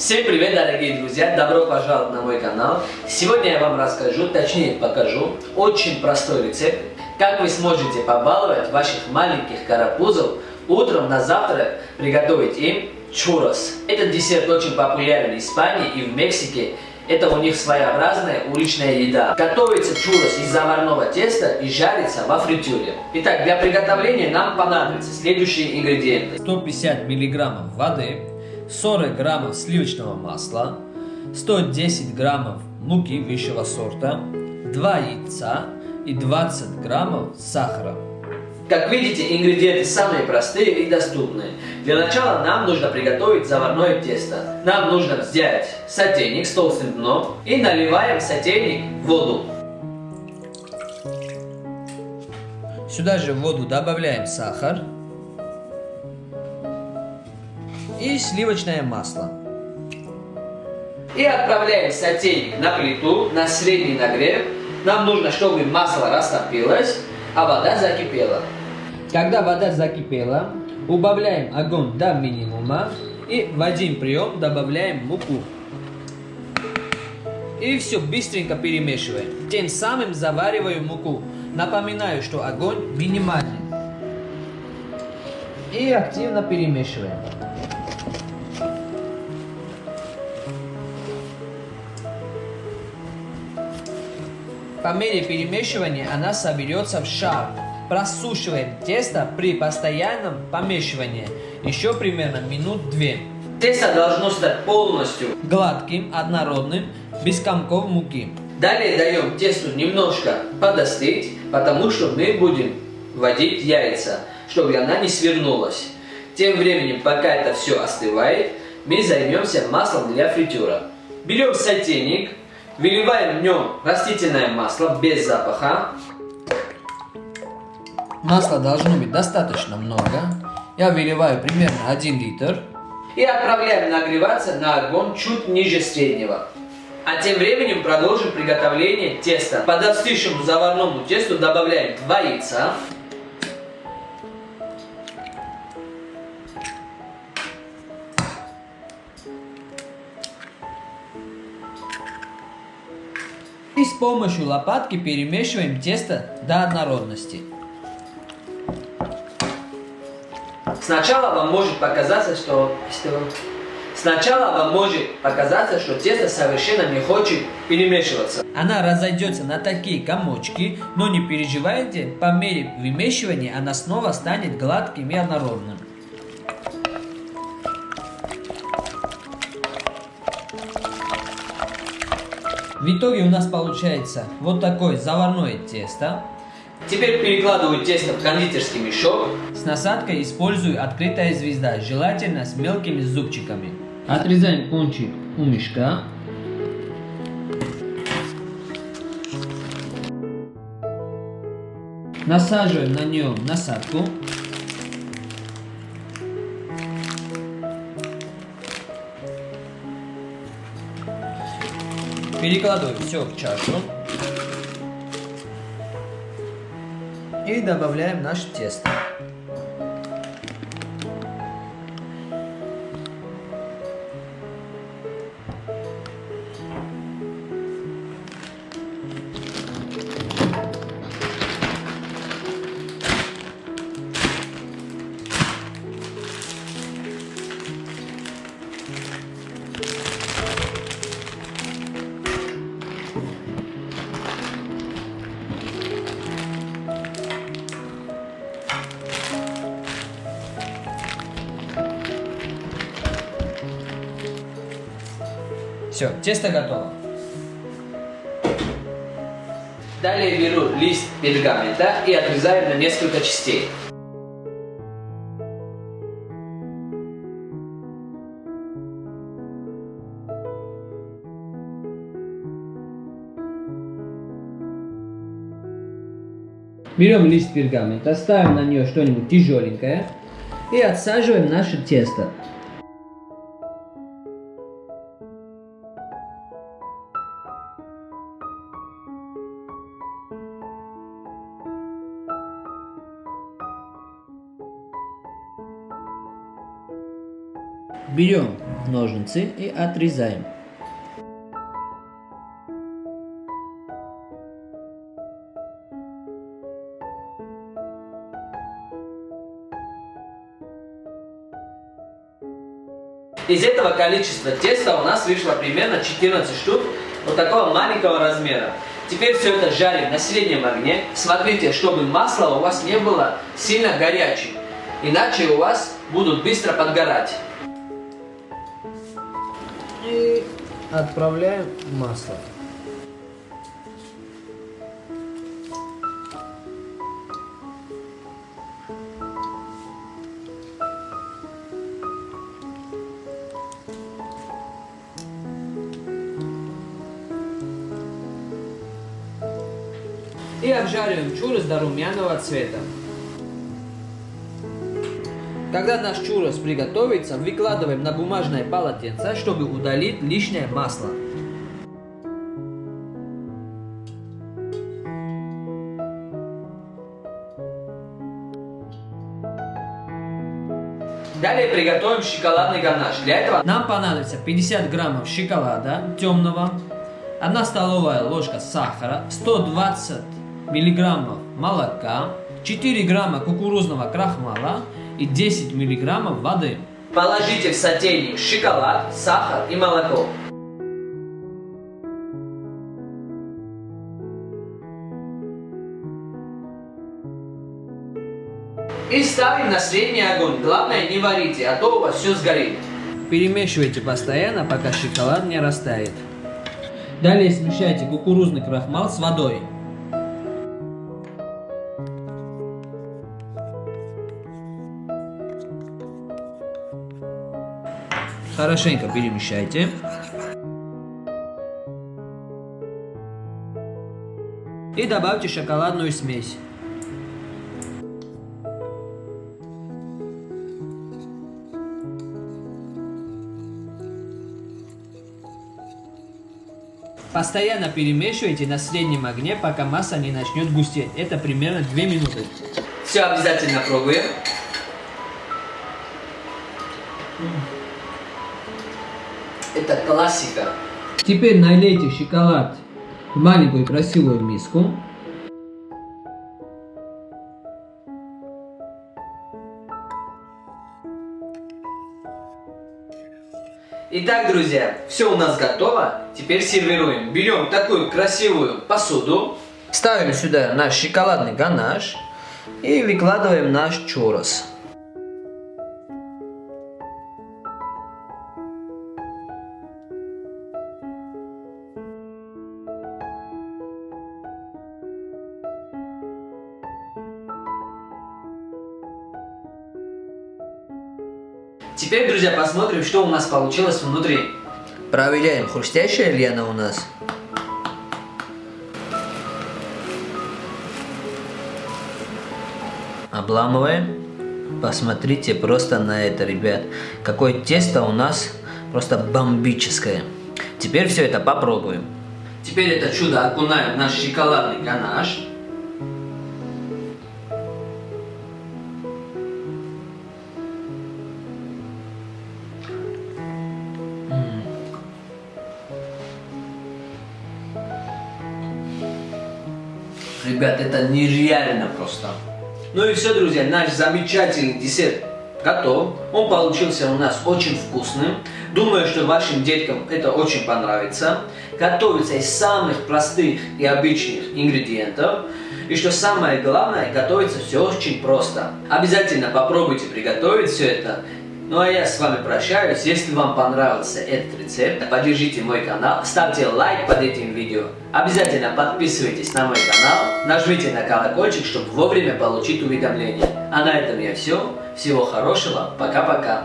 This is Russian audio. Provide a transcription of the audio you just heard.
Всем привет, дорогие друзья! Добро пожаловать на мой канал. Сегодня я вам расскажу, точнее покажу, очень простой рецепт, как вы сможете побаловать ваших маленьких карапузов утром на завтрак, приготовить им чурос. Этот десерт очень популярен в Испании и в Мексике. Это у них своеобразная уличная еда. Готовится чурос из заварного теста и жарится во фритюре. Итак, для приготовления нам понадобятся следующие ингредиенты. 150 миллиграммов воды, 40 граммов сливочного масла, 110 граммов муки высшего сорта, 2 яйца и 20 граммов сахара. Как видите, ингредиенты самые простые и доступные. Для начала нам нужно приготовить заварное тесто. Нам нужно взять сотейник с толстым дном и наливаем в сотейник воду. Сюда же в воду добавляем сахар и сливочное масло. И отправляем сотейник на плиту на средний нагрев. Нам нужно, чтобы масло растопилось, а вода закипела. Когда вода закипела, убавляем огонь до минимума и в один прием добавляем муку. И все быстренько перемешиваем. Тем самым завариваю муку. Напоминаю, что огонь минимальный. И активно перемешиваем. По мере перемешивания она соберется в шар. Просушиваем тесто при постоянном помешивании еще примерно минут две. Тесто должно стать полностью гладким, однородным, без комков муки. Далее даем тесту немножко подостыть, потому что мы будем вводить яйца, чтобы она не свернулась. Тем временем, пока это все остывает, мы займемся маслом для фритюра. Берем сотейник, выливаем в нем растительное масло без запаха, Масла должно быть достаточно много. Я выливаю примерно 1 литр. И отправляем нагреваться на огонь чуть ниже среднего. А тем временем продолжим приготовление теста. Под остывшему заварному тесту добавляем 2 яйца. Помощью лопатки перемешиваем тесто до однородности. Сначала вам может показаться, что... Сначала вам может показаться, что тесто совершенно не хочет перемешиваться. Она разойдется на такие комочки, но не переживайте, по мере вымешивания она снова станет гладким и однородным. В итоге у нас получается вот такое заварное тесто. Теперь перекладываю тесто в кондитерский мешок. С насадкой использую открытая звезда, желательно с мелкими зубчиками. Отрезаем кончик у мешка. Насаживаем на нее насадку. Перекладываем все в чашу. И добавляем наше тесто. Все, тесто готово. Далее беру лист пергамента и отрезаю на несколько частей. Берем лист пергамента, ставим на нее что-нибудь тяжеленькое и отсаживаем наше тесто. Берем ножницы и отрезаем. Из этого количества теста у нас вышло примерно 14 штук вот такого маленького размера. Теперь все это жарим на среднем огне. Смотрите, чтобы масло у вас не было сильно горячим, иначе у вас будут быстро подгорать. Отправляем масло. И обжариваем чурос до румяного цвета. Когда наш чурос приготовится, выкладываем на бумажное полотенце, чтобы удалить лишнее масло. Далее приготовим шоколадный ганаш. Для этого нам понадобится 50 граммов шоколада темного, 1 столовая ложка сахара, 120 миллиграммов молока, 4 грамма кукурузного крахмала и 10 миллиграммов воды. Положите в сотейник шоколад, сахар и молоко. И ставим на средний огонь. Главное не варите, а то у вас все сгорит. Перемешивайте постоянно, пока шоколад не растает. Далее смешайте кукурузный крахмал с водой. Хорошенько перемешайте. И добавьте шоколадную смесь. Постоянно перемешивайте на среднем огне, пока масса не начнет густеть. Это примерно 2 минуты. Все обязательно пробуем. Это классика. Теперь налейте шоколад в маленькую красивую миску. Итак, друзья, все у нас готово. Теперь сервируем. Берем такую красивую посуду, ставим сюда наш шоколадный ганаш и выкладываем наш чурос. Теперь, друзья, посмотрим, что у нас получилось внутри. Проверяем, хрустящая ли она у нас. Обламываем. Посмотрите просто на это, ребят. Какое тесто у нас просто бомбическое. Теперь все это попробуем. Теперь это чудо окунаем в наш шоколадный ганаш. Ребят, это нереально просто. Ну и все, друзья, наш замечательный десерт готов. Он получился у нас очень вкусным. Думаю, что вашим деткам это очень понравится. Готовится из самых простых и обычных ингредиентов. И что самое главное, готовится все очень просто. Обязательно попробуйте приготовить все это. Ну а я с вами прощаюсь. Если вам понравился этот рецепт, поддержите мой канал, ставьте лайк под этим видео. Обязательно подписывайтесь на мой канал, нажмите на колокольчик, чтобы вовремя получить уведомления. А на этом я все. Всего хорошего. Пока-пока.